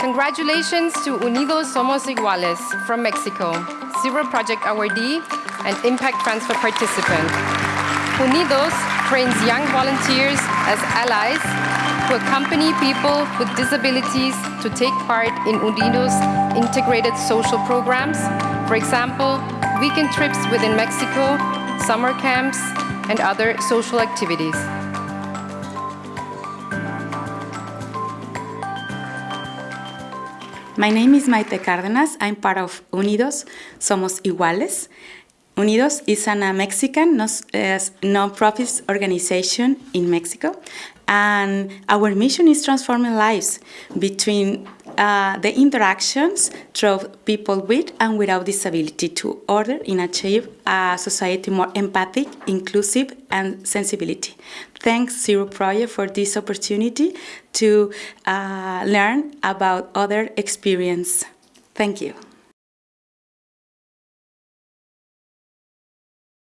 Congratulations to Unidos Somos Iguales from Mexico, Zero Project awardee and Impact Transfer participant. Unidos trains young volunteers as allies to accompany people with disabilities to take part in Unidos integrated social programs, for example, weekend trips within Mexico, summer camps, and other social activities. My name is Maite Cárdenas. I'm part of Unidos Somos Iguales. Unidos is a Mexican non-profit organization in Mexico, and our mission is transforming lives between uh, the interactions through people with and without disability to order and achieve a society more empathic, inclusive, and sensibility. Thanks Zero Project for this opportunity to uh, learn about other experience. Thank you.